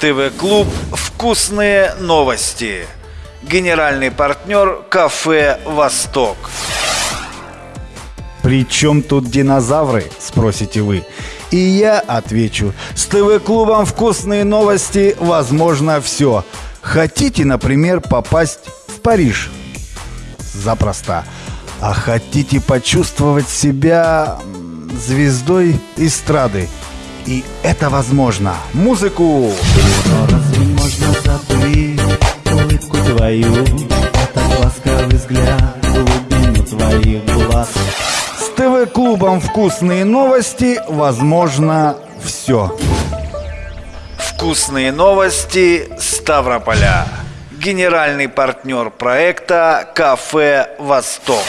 ТВ-клуб «Вкусные новости». Генеральный партнер кафе «Восток». При чем тут динозавры, спросите вы? И я отвечу, с ТВ-клубом «Вкусные новости» возможно все. Хотите, например, попасть в Париж? Запросто. А хотите почувствовать себя звездой эстрады? И это возможно. Музыку! С ТВ-клубом «Вкусные новости» возможно все. Вкусные новости Ставрополя. Генеральный партнер проекта кафе «Восток».